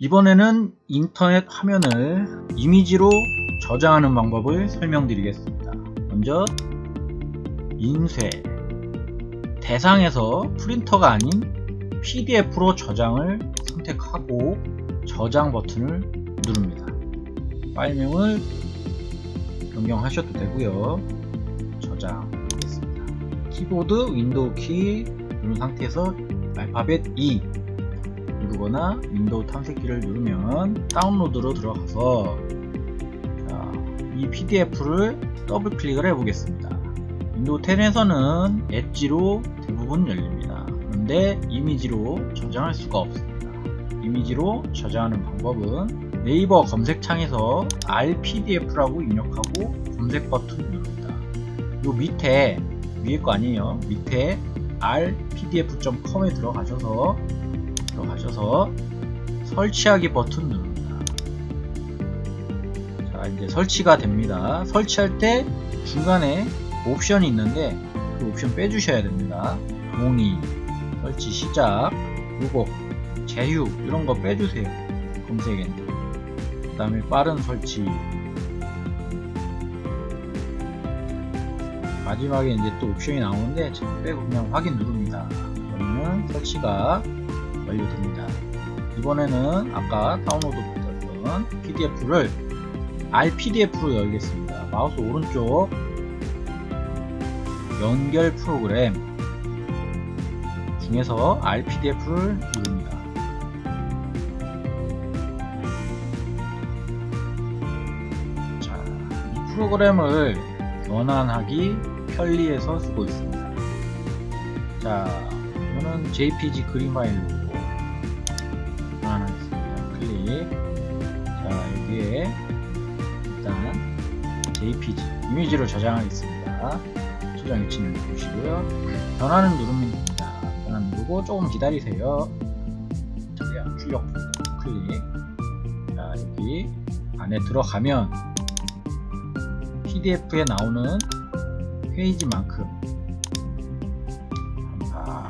이번에는 인터넷 화면을 이미지로 저장하는 방법을 설명드리겠습니다. 먼저 인쇄 대상에서 프린터가 아닌 PDF로 저장을 선택하고 저장 버튼을 누릅니다. 파일명을 변경하셔도 되고요. 저장하겠습니다. 키보드 윈도우 키 누른 상태에서 알파벳 E 누르거나 윈도우 탐색기를 누르면 다운로드로 들어가서 자, 이 PDF를 더블 클릭을 해 보겠습니다. 윈도우 10에서는 엣지로 대부분 열립니다. 그런데 이미지로 저장할 수가 없습니다. 이미지로 저장하는 방법은 네이버 검색창에서 알PDF라고 입력하고 검색 버튼 누릅니다. 요 밑에 위에 거 아니에요. 밑에 rpdf.com에 들어가셔서 들어가셔서 설치하기 버튼 누릅니다. 자 이제 설치가 됩니다. 설치할 때 중간에 옵션이 있는데 그 옵션 빼주셔야 됩니다. 동의, 설치 시작, 요거, 제휴 이런 거 빼주세요. 검색엔드. 그 다음에 빠른 설치. 마지막에 이제 또 옵션이 나오는데 빼고 그냥 확인 누릅니다. 그러면 설치가 완료됩니다. 이번에는 아까 다운로드 못했던 PDF를 RPDF로 열겠습니다. 마우스 오른쪽 연결 프로그램 중에서 RPDF를 누릅니다. 자, 이 프로그램을 변환하기 편리해서 쓰고 있습니다. 자, 이거는 JPG 그림 파일로 자, 여기에 일단 JPG 이미지로 저장하겠습니다. 저장 위치는 보시고요. 변환을 누르면 됩니다. 변환 누르고 조금 기다리세요. 저기야 출력 클릭. 자, 여기 안에 들어가면 PDF에 나오는 페이지만큼 아,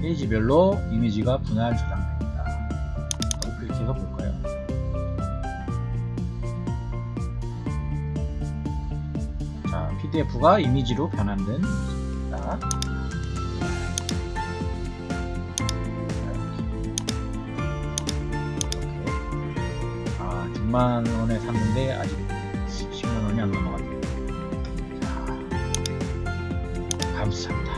페이지별로 이미지가 분할 저장됩니다. 클릭해서 볼까요? 자, PDF가 이미지로 변환된. 이렇게. 아, 6만원에 샀는데 아직 10만원이 안 넘어갔네요. 자, 감사합니다.